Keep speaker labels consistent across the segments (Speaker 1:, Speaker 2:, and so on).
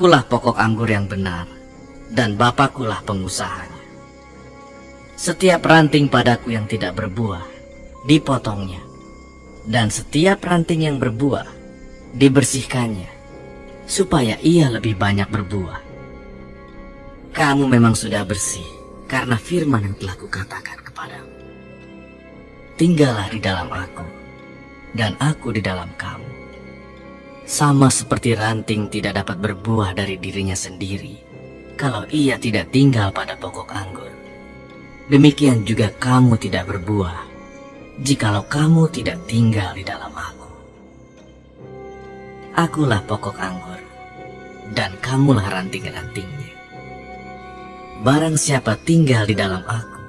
Speaker 1: Akulah pokok anggur yang benar, dan Bapakkulah pengusahanya. Setiap ranting padaku yang tidak berbuah, dipotongnya. Dan setiap ranting yang berbuah, dibersihkannya, supaya ia lebih banyak berbuah. Kamu memang sudah bersih, karena firman yang telah kukatakan kepadamu. Tinggallah di dalam aku, dan aku di dalam kamu. Sama seperti ranting tidak dapat berbuah dari dirinya sendiri, kalau ia tidak tinggal pada pokok anggur. Demikian juga kamu tidak berbuah, jikalau kamu tidak tinggal di dalam aku. Akulah pokok anggur, dan kamulah ranting-rantingnya. Barang siapa tinggal di dalam aku,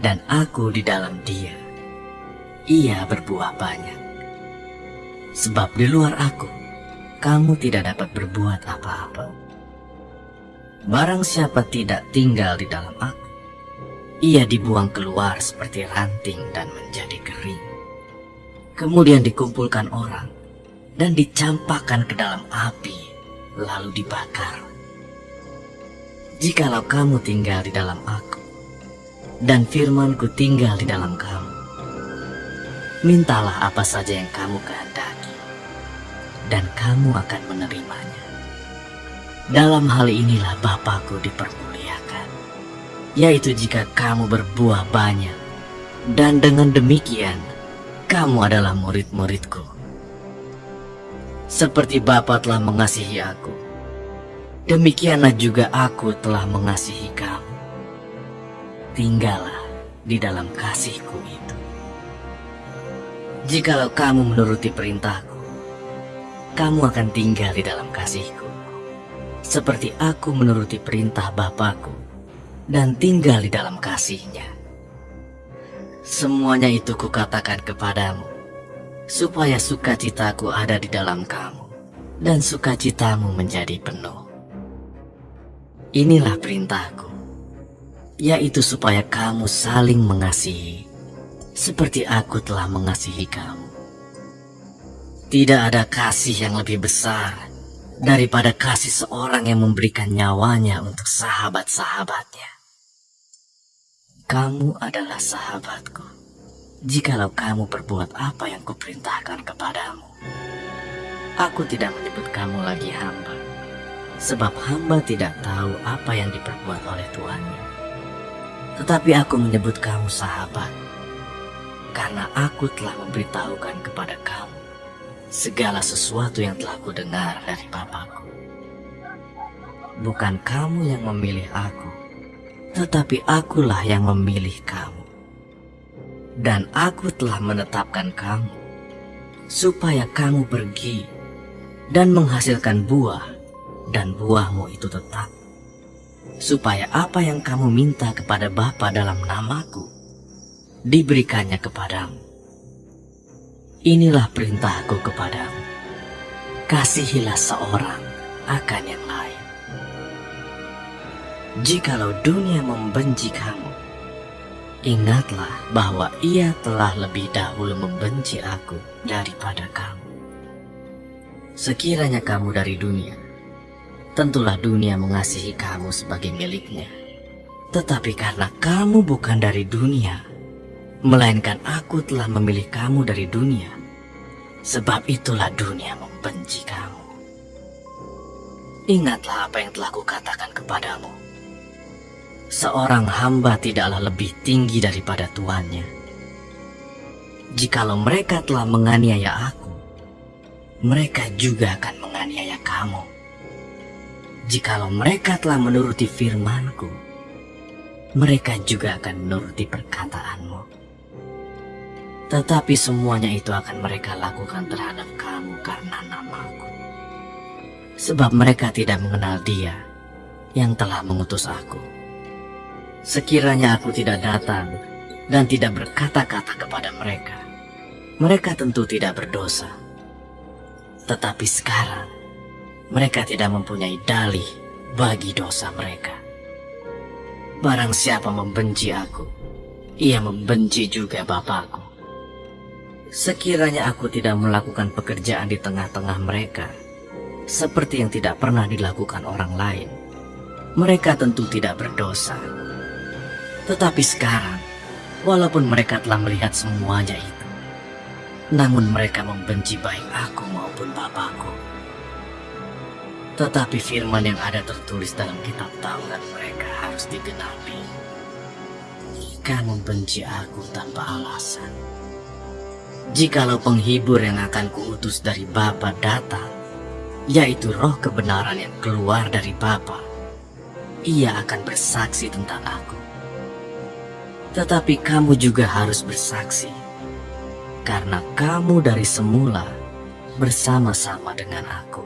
Speaker 1: dan aku di dalam dia, ia berbuah banyak. Sebab di luar aku, kamu tidak dapat berbuat apa-apa. Barang siapa tidak tinggal di dalam aku, ia dibuang keluar seperti ranting dan menjadi kering. Kemudian dikumpulkan orang dan dicampakkan ke dalam api, lalu dibakar. Jikalau kamu tinggal di dalam aku, dan firmanku tinggal di dalam kamu, mintalah apa saja yang kamu kehendaki, kamu akan menerimanya. Dalam hal inilah Bapakku dipermuliakan, yaitu jika kamu berbuah banyak, dan dengan demikian kamu adalah murid-muridku. Seperti Bapa telah mengasihi aku, demikianlah juga aku telah mengasihi kamu. Tinggallah di dalam kasihku itu. Jikalau kamu menuruti perintahku, kamu akan tinggal di dalam kasihku. Seperti aku menuruti perintah Bapakku dan tinggal di dalam kasihnya. Semuanya itu kukatakan kepadamu, supaya sukacitaku ada di dalam kamu, dan sukacitamu menjadi penuh. Inilah perintahku, yaitu supaya kamu saling mengasihi, seperti aku telah mengasihi kamu. Tidak ada kasih yang lebih besar daripada kasih seorang yang memberikan nyawanya untuk sahabat-sahabatnya. Kamu adalah sahabatku, jikalau kamu berbuat apa yang kuperintahkan kepadamu. Aku tidak menyebut kamu lagi hamba, sebab hamba tidak tahu apa yang diperbuat oleh tuannya. Tetapi aku menyebut kamu sahabat, karena aku telah memberitahukan kepada kamu segala sesuatu yang telah kudengar dari Bapakku. Bukan kamu yang memilih aku, tetapi akulah yang memilih kamu. Dan aku telah menetapkan kamu, supaya kamu pergi dan menghasilkan buah, dan buahmu itu tetap. Supaya apa yang kamu minta kepada Bapa dalam namaku, diberikannya kepadamu. Inilah perintahku kepadamu. Kasihilah seorang akan yang lain. Jikalau dunia membenci kamu, ingatlah bahwa ia telah lebih dahulu membenci aku daripada kamu. Sekiranya kamu dari dunia, tentulah dunia mengasihi kamu sebagai miliknya. Tetapi karena kamu bukan dari dunia, melainkan aku telah memilih kamu dari dunia. Sebab itulah dunia membenci kamu. Ingatlah apa yang telah kukatakan kepadamu. Seorang hamba tidaklah lebih tinggi daripada tuannya. Jikalau mereka telah menganiaya aku, mereka juga akan menganiaya kamu. Jikalau mereka telah menuruti firmanku, mereka juga akan menuruti perkataanmu. Tetapi semuanya itu akan mereka lakukan terhadap kamu karena namaku. Sebab mereka tidak mengenal dia yang telah mengutus aku. Sekiranya aku tidak datang dan tidak berkata-kata kepada mereka, mereka tentu tidak berdosa. Tetapi sekarang, mereka tidak mempunyai dalih bagi dosa mereka. Barang siapa membenci aku, ia membenci juga Bapakku. Sekiranya aku tidak melakukan pekerjaan di tengah-tengah mereka, seperti yang tidak pernah dilakukan orang lain, mereka tentu tidak berdosa. Tetapi sekarang, walaupun mereka telah melihat semuanya itu, namun mereka membenci baik aku maupun bapakku. Tetapi firman yang ada tertulis dalam kitab Taurat mereka harus digenapi. Mereka membenci aku tanpa alasan. Jikalau penghibur yang akan kuutus dari Bapa datang, yaitu roh kebenaran yang keluar dari Bapa, ia akan bersaksi tentang aku. Tetapi kamu juga harus bersaksi, karena kamu dari semula bersama-sama dengan aku.